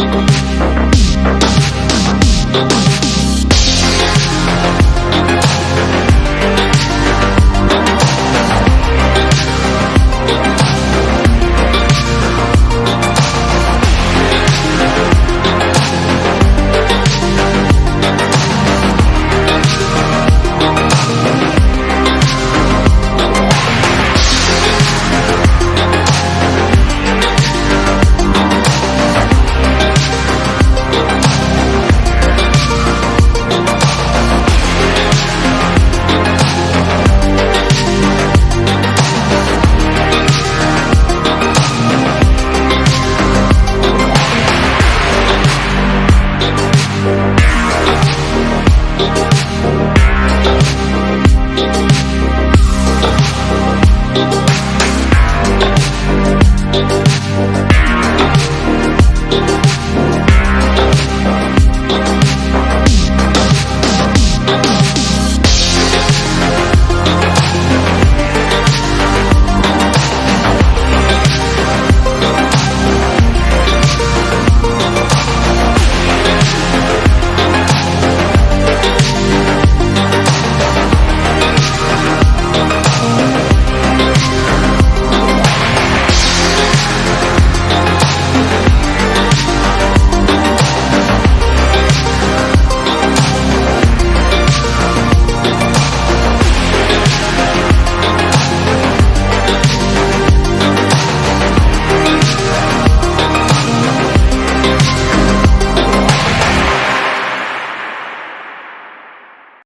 We'll be right back. Thank